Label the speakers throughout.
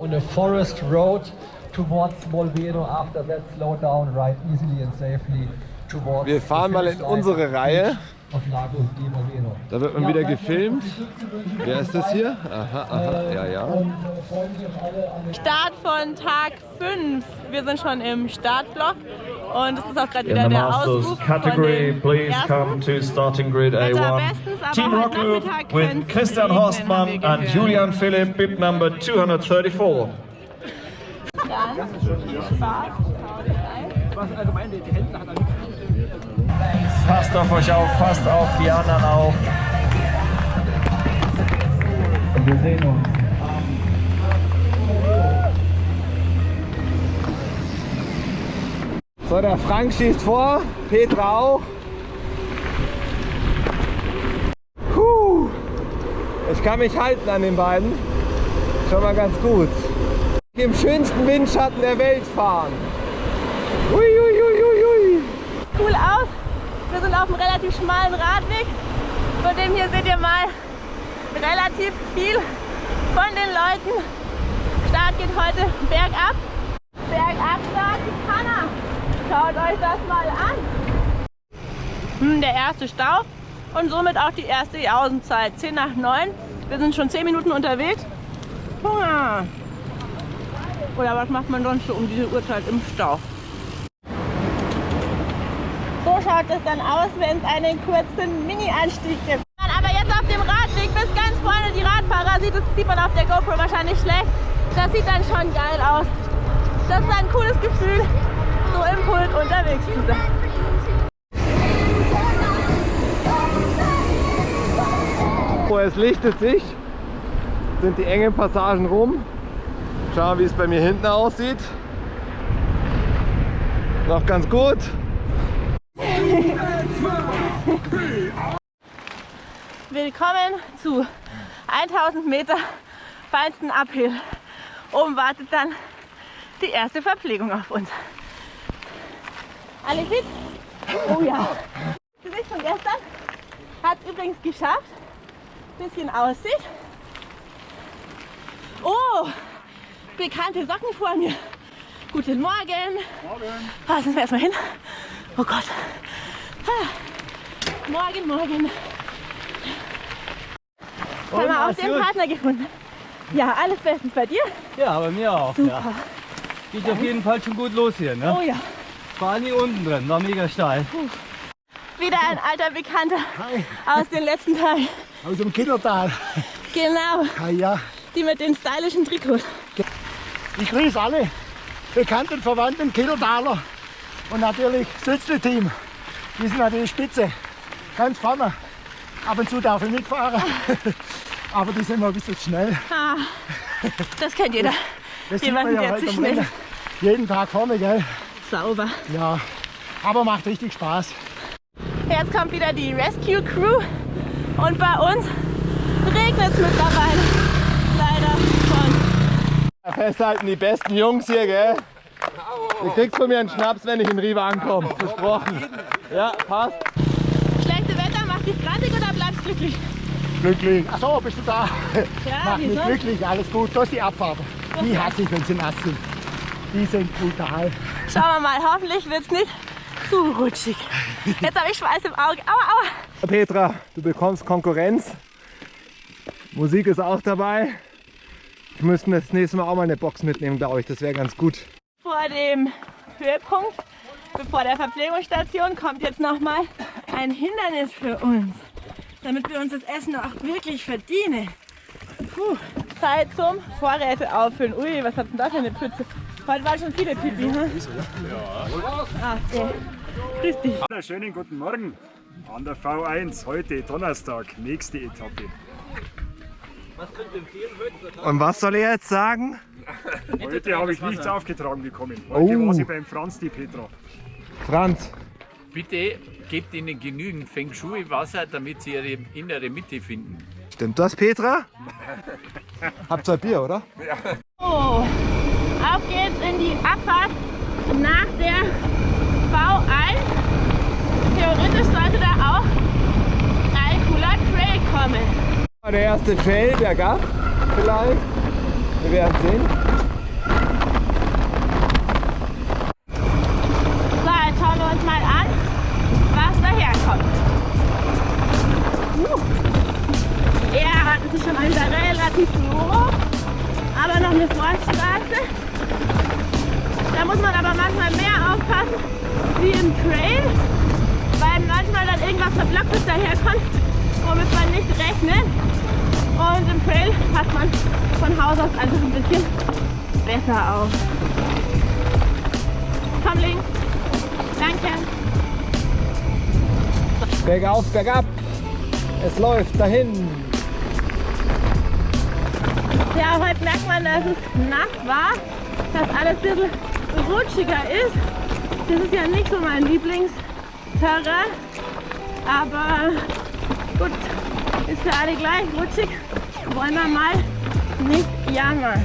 Speaker 1: On a forest road towards Molveno. After that, slow down, ride easily and safely towards
Speaker 2: Wir fahren mal in unsere Reihe. Da wird man wieder gefilmt. Wer ist das hier? Aha, aha, ja, ja.
Speaker 3: Start von Tag 5. Wir sind schon im Startblock und es ist auch gerade
Speaker 4: In
Speaker 3: wieder
Speaker 4: the
Speaker 3: der
Speaker 4: Masters
Speaker 3: Ausruf
Speaker 4: category,
Speaker 3: von
Speaker 4: please
Speaker 3: den
Speaker 4: come to starting grid
Speaker 3: Wetter
Speaker 4: A1.
Speaker 3: bestens, aber
Speaker 4: Team Rock
Speaker 3: Nachmittag
Speaker 4: with Christian Horstmann and
Speaker 3: gehört.
Speaker 4: Julian Philipp, bib number 234.
Speaker 3: Dann Spaß. Haut rein.
Speaker 4: Passt auf euch auf, passt auf die anderen auf. Wir sehen uns.
Speaker 2: So, der Frank schießt vor, Petra auch. Puh. Ich kann mich halten an den beiden. Schon mal ganz gut. Im schönsten Windschatten der Welt fahren. Ui, ui, ui.
Speaker 3: Cool aus. Wir sind auf einem relativ schmalen Radweg. Von dem hier seht ihr mal relativ viel von den Leuten. Start geht heute bergab. Bergab sagt die Kanna. Schaut euch das mal an. Hm, der erste Stau und somit auch die erste Jausenzeit. 10 nach 9. Wir sind schon 10 Minuten unterwegs. Hunger. Oder was macht man sonst so um diese Uhrzeit im Stau? So schaut es dann aus, wenn es einen kurzen Mini-Anstieg gibt. Aber jetzt auf dem Radweg bis ganz vorne die Radfahrer sieht, das sieht man auf der GoPro wahrscheinlich schlecht. Das sieht dann schon geil aus. Das ist ein cooles Gefühl, so im Pult unterwegs zu sein.
Speaker 2: Oh, es lichtet sich. Sind die engen Passagen rum. Schauen, wie es bei mir hinten aussieht. Noch ganz gut.
Speaker 3: Willkommen zu 1000 Meter feinsten Uphill. Oben wartet dann die erste Verpflegung auf uns. Alle fit? Oh ja. Gesicht von gestern hat es übrigens geschafft. Bisschen Aussicht. Oh, bekannte Socken vor mir. Guten Morgen. Morgen. Ah, sind wir erstmal hin. Oh Gott. Ah. Morgen, morgen. Haben wir auch den Partner gefunden. Ja, alles bestens bei dir.
Speaker 5: Ja, bei mir auch.
Speaker 3: Super.
Speaker 5: Ja. Geht auf jeden Fall schon gut los hier. Ne?
Speaker 3: Oh ja.
Speaker 5: Vor allem hier unten drin, war mega steil.
Speaker 3: Wieder ein alter Bekannter aus den letzten Tagen.
Speaker 6: Aus dem Kindertal.
Speaker 3: Genau,
Speaker 6: Ah, ja.
Speaker 3: die mit den stylischen Trikots.
Speaker 6: Ich grüße alle bekannten, verwandten Kindertaler und natürlich Sützle-Team. Die sind natürlich spitze. Ganz vorne. Ab und zu darf ich mitfahren. Aber die sind mal ein bisschen schnell.
Speaker 3: Ah, das kennt jeder.
Speaker 6: Das sieht
Speaker 3: Jemanden,
Speaker 6: man ja
Speaker 3: der zu schnell.
Speaker 6: Jeden Tag vorne, gell?
Speaker 3: Sauber.
Speaker 6: Ja. Aber macht richtig Spaß.
Speaker 3: Jetzt kommt wieder die Rescue Crew und bei uns regnet es mittlerweile. Leider schon.
Speaker 2: Festhalten die besten Jungs hier, gell? Du kriegst von mir einen Schnaps, wenn ich in Riva ankomme. Versprochen. Ja, passt.
Speaker 3: Schlechte Wetter macht dich grantig oder bleibst glücklich?
Speaker 6: Glücklich. Achso, bist du da?
Speaker 3: Ja,
Speaker 6: Macht mich glücklich, alles gut. Da ist die Abfahrt. Die hasse ich, wenn sie nass sind. Die sind brutal.
Speaker 3: Schauen wir mal, hoffentlich wird es nicht zu rutschig. Jetzt habe ich Schweiß im Auge. Aua, aua.
Speaker 2: Petra, du bekommst Konkurrenz. Musik ist auch dabei. Wir müssten das nächste Mal auch mal eine Box mitnehmen, glaube ich. Das wäre ganz gut.
Speaker 3: Vor dem Höhepunkt, bevor der Verpflegungsstation, kommt jetzt nochmal ein Hindernis für uns. Damit wir uns das Essen auch wirklich verdienen. Puh. Zeit zum Vorräte auffüllen. Ui, was hat denn da für eine Pfütze? Heute waren schon viele Pipi, ne? Ja. Ah, okay. Grüß dich.
Speaker 7: Schönen guten Morgen an der V1, heute Donnerstag, nächste Etappe.
Speaker 2: Und was soll er jetzt sagen?
Speaker 7: Heute habe ich nichts aufgetragen bekommen. Heute
Speaker 2: Oh.
Speaker 7: war sie beim Franz, die Petra.
Speaker 2: Franz,
Speaker 8: Bitte gebt ihnen genügend Feng Shui-Wasser, damit sie ihre innere Mitte finden.
Speaker 2: stimmt das, Petra? Habt ihr Bier, oder?
Speaker 3: So, auf geht's in die Abfahrt nach der V1. Theoretisch sollte da auch ein cooler Trail kommen.
Speaker 2: Der erste Trail bergab vielleicht. Wir werden sehen.
Speaker 3: Rechnet. Und im Trail passt man von Haus aus einfach ein bisschen besser auf. Komm links. Danke.
Speaker 2: Bergauf, bergab. Es läuft dahin.
Speaker 3: Ja, heute merkt man, dass es nass war, dass alles ein bisschen rutschiger ist. Das ist ja nicht so mein Lieblingsterrain, aber gut, ist für alle gleich rutschig. Wollen wir mal nicht jammern.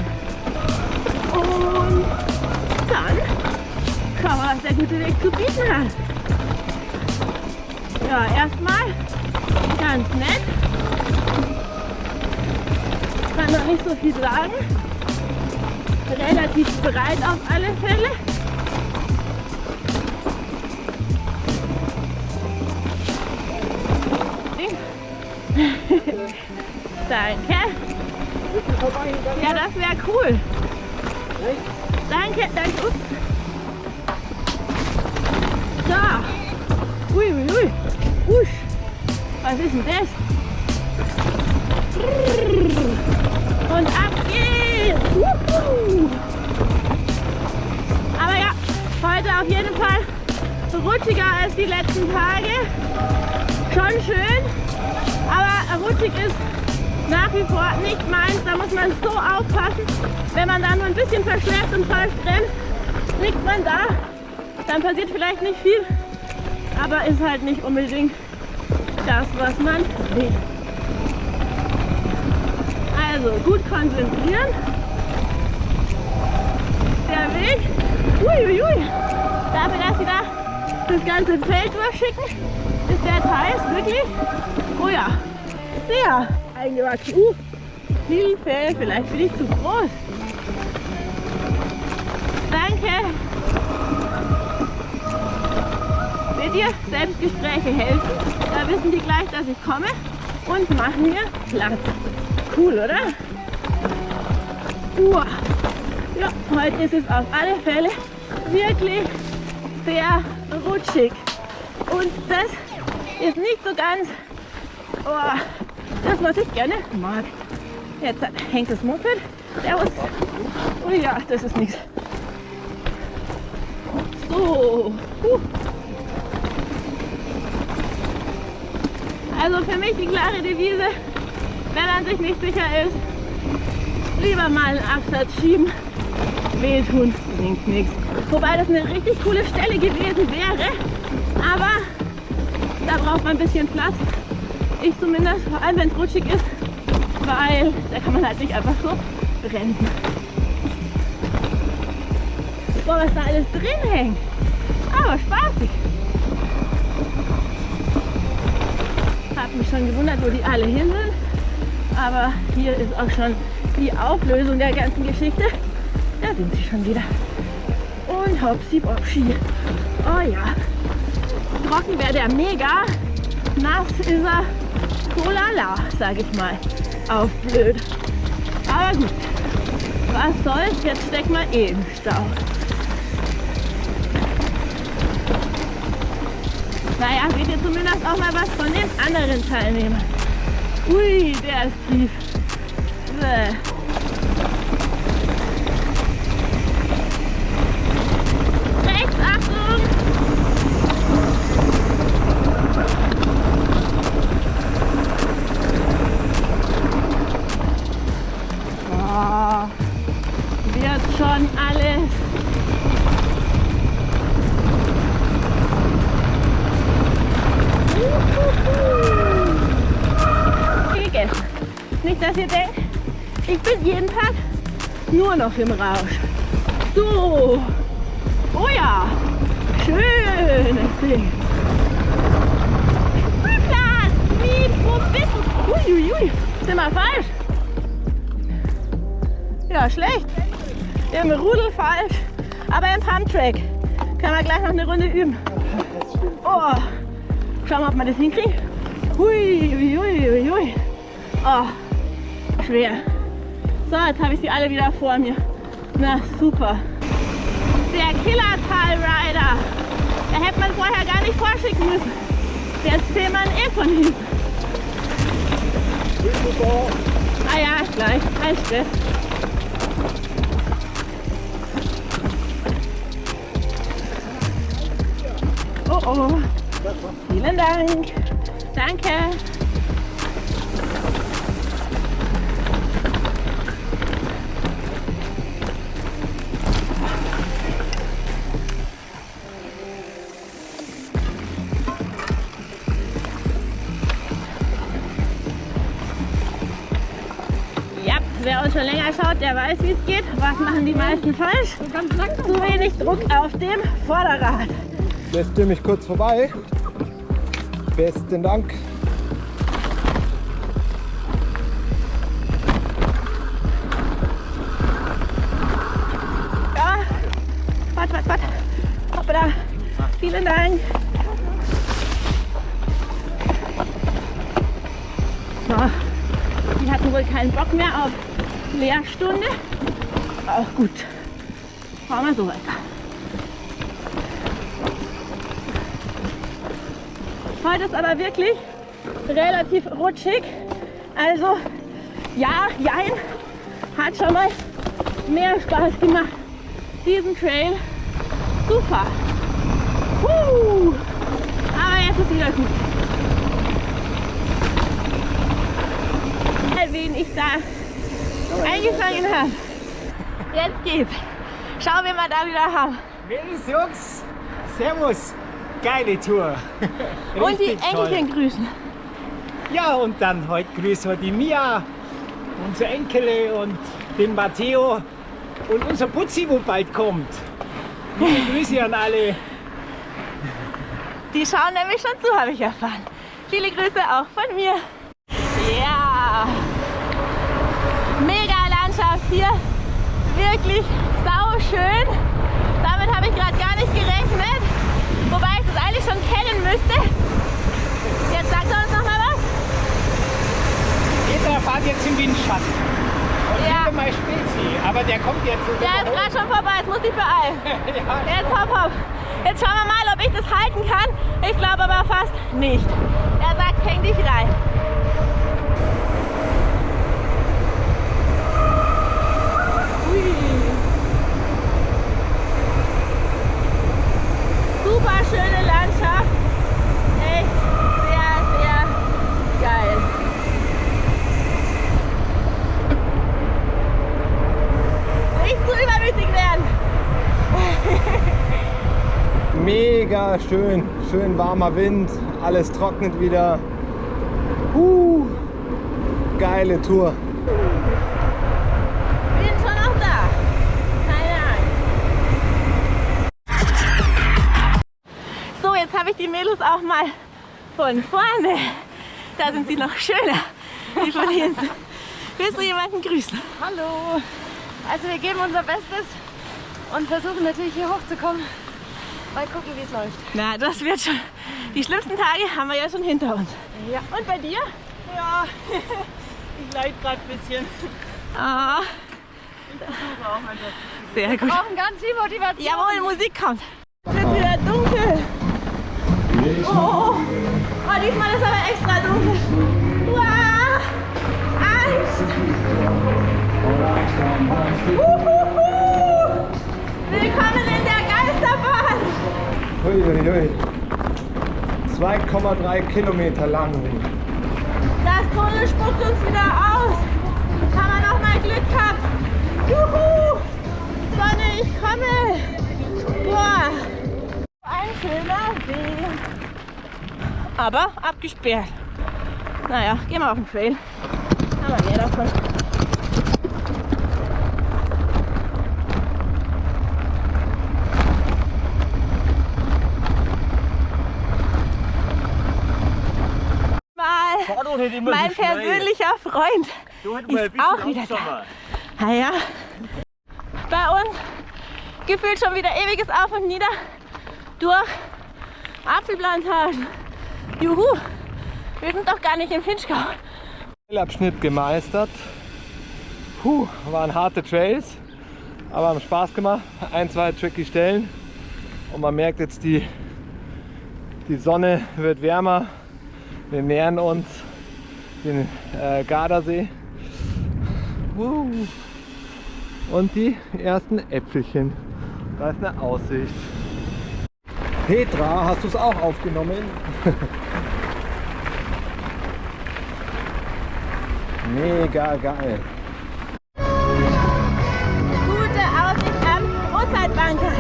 Speaker 3: Und dann schauen wir, was der gute Weg zu bieten hat. Ja, erstmal ganz nett. Kann noch nicht so viel sagen. Relativ breit auf alle Fälle. Danke. Ja, das wäre cool. Danke, danke. Ups. So. Ui, ui, ui. Usch. Was ist denn das? Und ab geht's. Aber ja, heute auf jeden Fall rutschiger als die letzten Tage. Schon schön, rutschig ist nach wie vor nicht meins. Da muss man so aufpassen. Wenn man da nur ein bisschen verschläft und falsch rennt, liegt man da. Dann passiert vielleicht nicht viel, aber ist halt nicht unbedingt das, was man will. Also gut konzentrieren. Der Weg, uiuiui, dafür, dass sie da das ganze Feld durchschicken, ist der Teil wirklich, oh ja, sehr eingewachsen. Uh, Hilfe, vielleicht bin ich zu groß. Danke. Seht ihr, Selbstgespräche helfen. Da wissen die gleich, dass ich komme und machen mir Platz. Cool, oder? Uah. Ja, heute ist es auf alle Fälle wirklich sehr rutschig. Und das ist nicht so ganz oh, das, was ich gerne mag. Jetzt hängt das Moped. Servus. Oh ja, das ist nichts. So. Huh. Also für mich die klare Devise, wenn man sich nicht sicher ist, lieber mal einen Absatz schieben. Wehtun bringt nichts. Wobei das eine richtig coole Stelle gewesen wäre, aber da braucht man ein bisschen Platz. Ich zumindest, vor allem wenn es rutschig ist, weil da kann man halt nicht einfach so bremsen. Boah, was da alles drin hängt. Aber spaßig. Hab mich schon gewundert, wo die alle hin sind. Aber hier ist auch schon die Auflösung der ganzen Geschichte. Da sind sie schon wieder. Und hopsi bopsi. Oh ja. Trocken wäre der mega. Nass ist er. Kolala, sag ich mal. Auf blöd. Aber gut. Was soll's? Jetzt stecken wir eh im Stau. Naja, seht ihr zumindest auch mal was von den anderen Teilnehmern. Ui, der ist tief. Bäh. Rechts, Achtung! Dass ihr denkt, ich bin jeden Tag nur noch im Rausch. So. Oh ja. Schönes Ding. Spielplatz. Wie, du? Uiuiui. Sind wir falsch? Ja, schlecht. Im Rudel falsch, aber im Pumptrack. Können wir gleich noch eine Runde üben. Oh. Schauen wir, ob wir das hinkriegen. Hui, hui, hui, hui. Oh, schwer. So, jetzt habe ich sie alle wieder vor mir. Na, super. Der Killer-Tal Rider. Da hätte man vorher gar nicht vorschicken müssen. Jetzt sehen man eh von hinten. Ah ja, gleich. Kein Stress. Oh oh. Vielen Dank. Danke. Schon länger schaut, der weiß, wie es geht. Was machen die meisten falsch? Zu wenig Druck auf dem Vorderrad.
Speaker 2: Lässt ihr mich kurz vorbei? Besten Dank.
Speaker 3: Ja, warte, warte, warte. Hoppala. Vielen Dank. So, die hatten wohl keinen Bock mehr auf Lehrstunde. Auch gut. Fahren wir so weiter. Heute ist aber wirklich relativ rutschig. Also ja, jein, hat schon mal mehr Spaß gemacht, diesen Trail zu fahren. Puh. Aber jetzt ist wieder gut. Wen ich da eingefangen habe. Jetzt geht's. Schauen wir mal da wieder haben.
Speaker 9: Mädels, Jungs, Servus. Geile Tour.
Speaker 3: Und die
Speaker 9: Richtig toll.
Speaker 3: Enkelchen grüßen.
Speaker 9: Ja, und dann heute grüßen wir die Mia, unsere Enkele und den Matteo und unser Putzi, wo bald kommt. Liebe Grüße an alle.
Speaker 3: Die schauen nämlich schon zu, habe ich erfahren. Viele Grüße auch von mir. Ja. Mega Landschaft hier. Wirklich sau schön. Damit habe ich gerade gar nicht gerechnet. Wobei ich das eigentlich schon kennen müsste. Jetzt sagt er uns noch mal was.
Speaker 9: Peter fahrt jetzt im Windschatten. Und
Speaker 3: Ja.
Speaker 9: mal Spezi, aber der kommt jetzt.
Speaker 3: Der ist gerade schon vorbei. Jetzt muss ich beeilen.
Speaker 9: ja,
Speaker 3: Jetzt hopp, hopp. Jetzt schauen wir mal, ob ich das halten kann. Ich glaube aber fast nicht. Er sagt, häng dich rein. Ui. Super schöne Landschaft. Echt sehr, sehr geil. Nicht zu übermütig werden.
Speaker 2: Mega schön, schön warmer Wind, alles trocknet wieder. Uh, geile Tour.
Speaker 3: Ich Mädels auch mal von vorne. Da sind sie noch schöner. Die von hinten. Willst du jemanden grüßen?
Speaker 10: Hallo. Also wir geben unser Bestes und versuchen natürlich hier hochzukommen. Mal gucken, wie es läuft.
Speaker 3: Na, das wird schon. Die schlimmsten Tage haben wir ja schon hinter uns.
Speaker 10: Ja.
Speaker 3: Und bei dir?
Speaker 5: Ja, ich leid gerade ein bisschen.
Speaker 3: Ah, sehr gut.
Speaker 10: Brauchen ganz viel Motivation.
Speaker 3: Jawohl, Musik kommt. Oh, oh, oh, diesmal ist aber extra dunkel. Uah, Angst. Uhuhu. Willkommen in der Geisterbahn.
Speaker 2: Uiuiui. 2,3 Kilometer lang.
Speaker 3: Das Tunnel spuckt uns wieder aus. Haben wir noch mal Glück gehabt. Juhu. Sonne, ich komme. Aber abgesperrt. Naja, gehen wir auf den Trail. Haben wir mehr davon. Mal mein persönlicher Freund
Speaker 5: Du
Speaker 3: ist auch wieder da. Naja, bei uns gefühlt schon wieder ewiges Auf und Nieder durch Apfelplantagen. Juhu, wir sind doch gar nicht im Finchgau.
Speaker 2: Abschnitt gemeistert. Puh, waren harte Trails, aber haben Spaß gemacht. Ein, zwei tricky Stellen und man merkt jetzt, die, die Sonne wird wärmer. Wir nähern uns den äh, Gardasee. Uh. Und die ersten Äpfelchen. Da ist eine Aussicht. Petra, hast du es auch aufgenommen? Mega geil.
Speaker 3: Gute Aussicht am Uhrzeitbanker.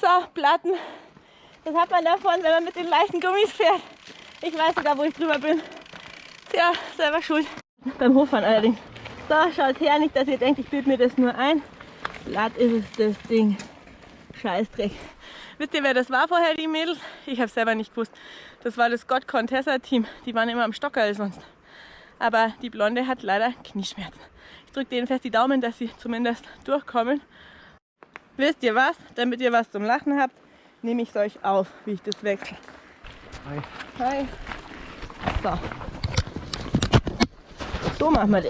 Speaker 3: So, Platten. Das hat man davon, wenn man mit den leichten Gummis fährt. Ich weiß sogar, wo ich drüber bin. Tja, selber schuld. Beim Hochfahren allerdings. So, schaut her, nicht, dass ihr denkt, ich bilde mir das nur ein. Glatt ist es, das Ding. Scheißdreck. Wisst ihr, wer das war vorher, die Mädels? Ich habe selber nicht gewusst. Das war das Scott Contessa Team. Die waren immer am Stocker als sonst. Aber die Blonde hat leider Knieschmerzen. Ich drücke denen fest die Daumen, dass sie zumindest durchkommen. Wisst ihr was? Damit ihr was zum Lachen habt, nehme ich es euch auf, wie ich das wechsle.
Speaker 2: Hi.
Speaker 3: Hi. So. So machen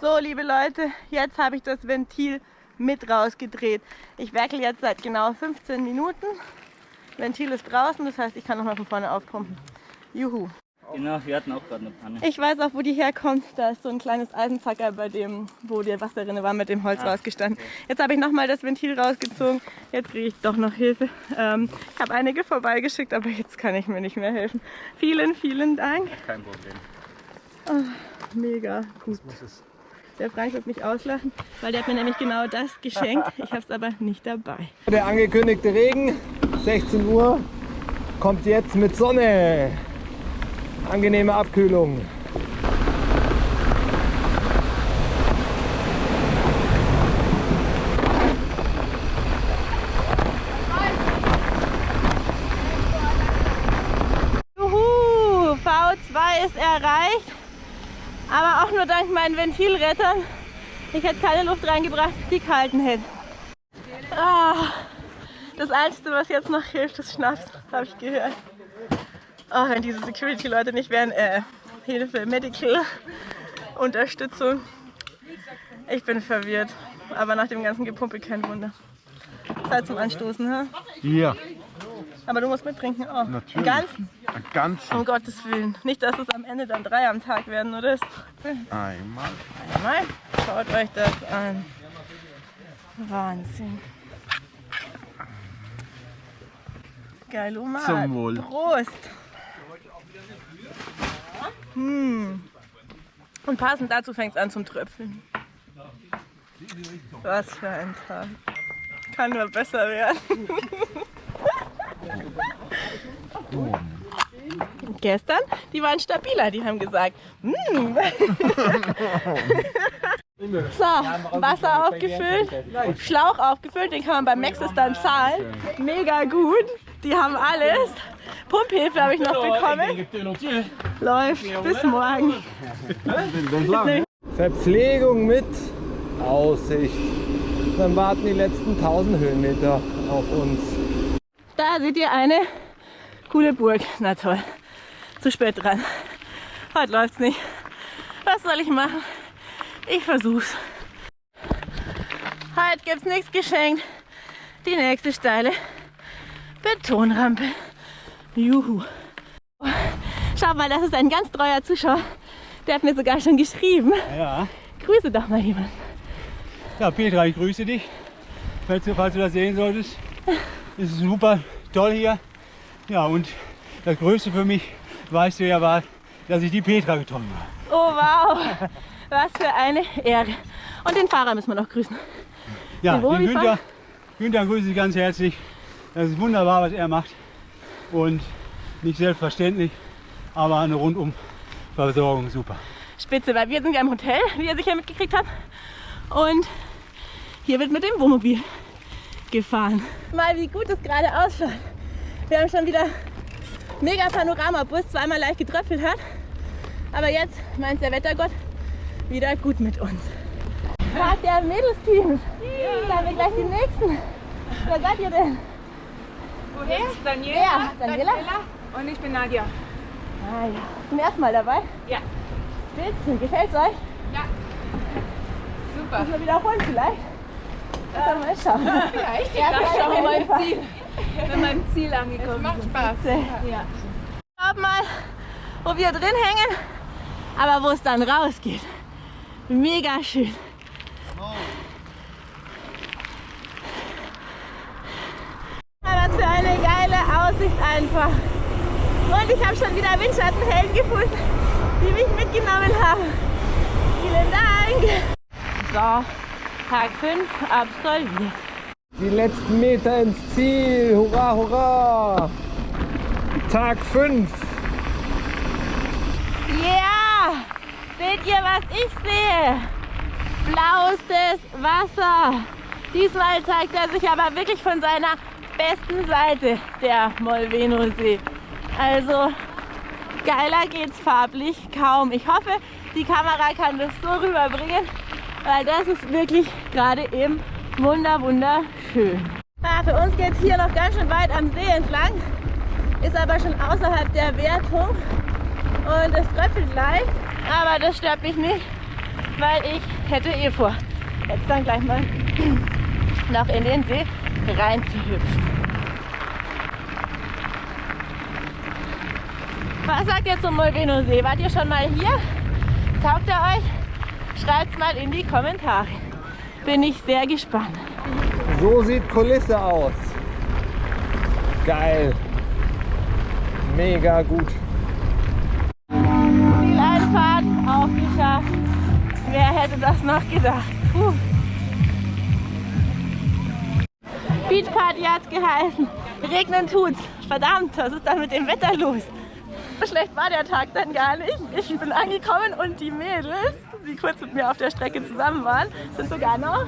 Speaker 3: So, liebe Leute, jetzt habe ich das Ventil mit rausgedreht. Ich werkel jetzt seit genau 15 Minuten. Ventil ist draußen, das heißt, ich kann nochmal von vorne aufpumpen. Juhu.
Speaker 11: Genau, wir hatten auch gerade eine Panne.
Speaker 3: Ich weiß auch, wo die herkommt. Da ist so ein kleines Eisenzacker, bei dem, wo der Wasser drin war, mit dem Holz
Speaker 11: Ah,
Speaker 3: rausgestanden. Jetzt habe ich nochmal das Ventil rausgezogen. Jetzt kriege ich doch noch Hilfe. Ähm, ich habe einige vorbeigeschickt, aber jetzt kann ich mir nicht mehr helfen. Vielen, vielen Dank.
Speaker 11: Kein Problem.
Speaker 3: Oh, mega gut. Der Frank wird mich auslachen, weil der hat mir nämlich genau das geschenkt. Ich habe es aber nicht dabei.
Speaker 2: Der angekündigte Regen, 16 Uhr, kommt jetzt mit Sonne. Angenehme Abkühlung.
Speaker 3: Juhu, V2 ist erreicht, aber auch nur dank meinen Ventilrettern. Ich hätte keine Luft reingebracht, die gehalten hätte. Ah, das Einzige, was jetzt noch hilft, ist Schnaps, habe ich gehört. Oh, wenn diese Security-Leute nicht wären, äh, Hilfe, Medical, Unterstützung. Ich bin verwirrt, aber nach dem ganzen Gepumpe kein Wunder. Zeit zum Anstoßen, ha?
Speaker 12: Ja,
Speaker 3: Aber du musst mittrinken auch.
Speaker 12: natürlich.
Speaker 3: Den ganzen.
Speaker 12: Ein ganzen.
Speaker 3: Um Gottes Willen. Nicht, dass es am Ende dann drei am Tag werden, oder?
Speaker 12: Einmal.
Speaker 3: Einmal. Schaut euch das an. Wahnsinn. Geil, Oma.
Speaker 12: Zum Wohl.
Speaker 3: Prost. Hm. Und passend dazu fängt es an zum Tröpfeln. Was für ein Tag. Kann nur besser werden. Gestern, die waren stabiler, die haben gesagt, "Mm." so, Wasser aufgefüllt, Schlauch aufgefüllt, den kann man beim Maxis dann zahlen. Mega gut, die haben alles. Pumphilfe habe ich noch bekommen. Läuft, bis morgen.
Speaker 2: Verpflegung mit Aussicht. Dann warten die letzten 1000 Höhenmeter auf uns.
Speaker 3: Da seht ihr eine coole Burg. Na toll, zu spät dran. Heute läuft's nicht. Was soll ich machen? Ich versuch's. Heute gibt's nichts geschenkt. Die nächste steile Betonrampe. Juhu. Schau mal, das ist ein ganz treuer Zuschauer. Der hat mir sogar schon geschrieben.
Speaker 13: Ja.
Speaker 3: Grüße doch mal jemand.
Speaker 13: Ja, Petra, ich grüße dich. Falls du, falls du das sehen solltest. Es ist super toll hier. Ja, und das Größte für mich, weißt du ja, war, dass ich die Petra getroffen habe.
Speaker 3: Oh wow, was für eine Ehre. Und den Fahrer müssen wir noch grüßen.
Speaker 13: Ja,
Speaker 3: Den
Speaker 13: den Günther, Günther grüße ich ganz herzlich. Das ist wunderbar, was er macht. Und nicht selbstverständlich, aber eine rundum Versorgung super.
Speaker 3: Spitze, weil wir sind ja im Hotel, wie ihr sicher mitgekriegt habt. Und hier wird mit dem Wohnmobil gefahren. Mal wie gut es gerade ausschaut. Wir haben schon wieder mega Panoramabus, zweimal leicht getröpfelt hat. Aber jetzt meint der Wettergott wieder gut mit uns. Tag der Mädelsteams. Da haben wir gleich die nächsten. Wer seid ihr denn?
Speaker 14: Woher? Daniela.
Speaker 3: Wer? Daniela?
Speaker 14: Und ich bin Nadja.
Speaker 3: Ah ja. Zum ersten Mal dabei?
Speaker 14: Ja.
Speaker 3: Spitze. Gefällt's euch?
Speaker 14: Ja. Super.
Speaker 3: Müssen wir wiederholen vielleicht? Ja. mal schauen.
Speaker 14: Ja, ich
Speaker 3: Ja,
Speaker 14: mal
Speaker 3: einfach.
Speaker 14: im Ziel. Wir im Ziel angekommen sind. macht Spaß.
Speaker 3: Ja. Schaut mal, wo wir drin hängen, aber wo es dann rausgeht. Mega schön. Was für eine geile Aussicht einfach. Und ich habe schon wieder Windschattenhelden gefunden, die mich mitgenommen haben. Vielen Dank. So, Tag 5 absolviert.
Speaker 2: Die letzten Meter ins Ziel. Hurra, hurra. Tag 5.
Speaker 3: Ja! Seht ihr, was ich sehe? Blauestes Wasser. Diesmal zeigt er sich aber wirklich von seiner besten Seite, der Molveno-See. Also geiler geht's farblich kaum. Ich hoffe, die Kamera kann das so rüberbringen, weil das ist wirklich gerade eben wunder wunderschön. Ah, für uns geht es hier noch ganz schön weit am See entlang, ist aber schon außerhalb der Wertung und es tröpfelt leicht, aber das stört mich nicht, weil ich hätte eh vor, jetzt dann gleich mal noch in den See reinzuhüpfen. Was sagt ihr zum Molveno See? Wart ihr schon mal hier? Taugt er euch? Schreibt es mal in die Kommentare. Bin ich sehr gespannt.
Speaker 2: So sieht Kulisse aus. Geil. Mega gut.
Speaker 3: Zieleinfahrt aufgeschafft. Wer hätte das noch gedacht? Puh. Beachparty hat's geheißen. Regnen tut's. Verdammt, was ist da mit dem Wetter los? So schlecht war der Tag dann gar nicht. Ich bin angekommen und die Mädels, die kurz mit mir auf der Strecke zusammen waren, sind sogar noch.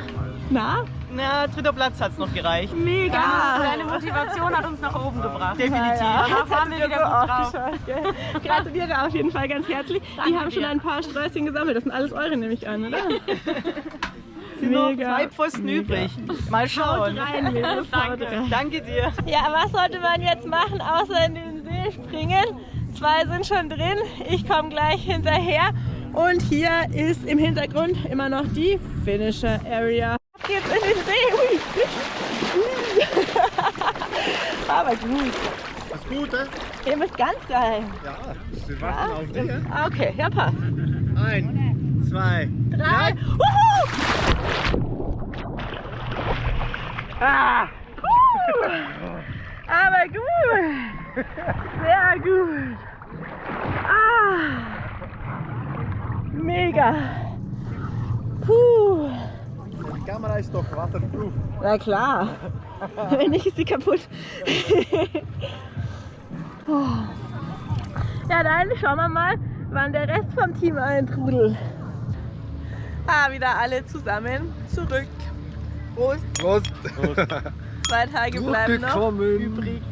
Speaker 3: Na?
Speaker 5: Na, dritter Platz hat es noch gereicht.
Speaker 3: Mega!
Speaker 5: Ja, deine Motivation hat uns nach oben gebracht. Definitiv.
Speaker 3: Ja, das
Speaker 5: waren wir wieder
Speaker 3: so
Speaker 5: gut drauf.
Speaker 3: Gratuliere auf jeden Fall ganz herzlich. die
Speaker 5: Danke
Speaker 3: haben schon
Speaker 5: dir.
Speaker 3: ein paar Sträußchen gesammelt. Das sind alles eure, nehme ich an, oder?
Speaker 5: Sind noch zwei Pfosten übrig. Mal schauen.
Speaker 3: Rein,
Speaker 5: Danke. Danke dir.
Speaker 3: Ja, was sollte man jetzt machen, außer in den See springen? Zwei sind schon drin, ich komme gleich hinterher. Und hier ist im Hintergrund immer noch die Finisher Area. Ab geht's in den See. Ui. Aber gut.
Speaker 6: Das Gute?
Speaker 3: Ihr bist ganz geil.
Speaker 6: Ja, wir warten auf dich. ja?
Speaker 3: Ah, Okay, ja passt.
Speaker 6: Ein, zwei,
Speaker 3: Drei. Wuhu! Ah. Uh. Aber gut. Sehr gut. Ah. Mega. Puh.
Speaker 6: Die Kamera ist doch waterproof.
Speaker 3: Na klar. Wenn nicht, ist sie kaputt. Oh. ja, dann schauen wir mal, wann der Rest vom Team eintrudelt. Ah, wieder alle zusammen zurück. Prost.
Speaker 6: Prost.
Speaker 3: Zwei Tage bleiben noch
Speaker 2: Willkommen.
Speaker 3: übrig.